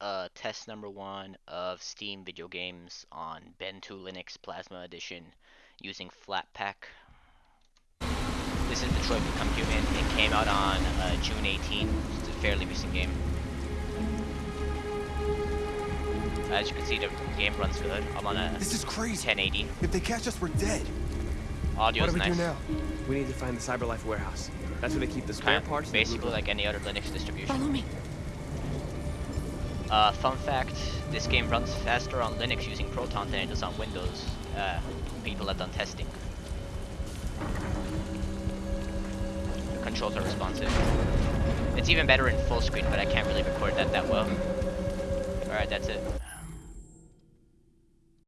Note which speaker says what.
Speaker 1: uh, test number one of Steam video games on Ben2 Linux Plasma Edition using Flatpak. This is Detroit Become Human. It came out on uh, June 18. It's a fairly recent game. As you can see, the game runs good. I'm on a
Speaker 2: This is crazy.
Speaker 1: 1080.
Speaker 2: If they catch us, we're dead.
Speaker 1: Audio's
Speaker 2: what do we
Speaker 1: nice.
Speaker 2: do now?
Speaker 3: We need to find the Cyberlife warehouse. That's where they keep the spare
Speaker 1: Kind of
Speaker 3: parts.
Speaker 1: basically like any other Linux distribution.
Speaker 4: Follow me.
Speaker 1: Uh, fun fact, this game runs faster on Linux using Proton than it does on Windows. Uh, people have done testing. The controls are responsive. It's even better in full screen, but I can't really record that that well. Alright, that's it.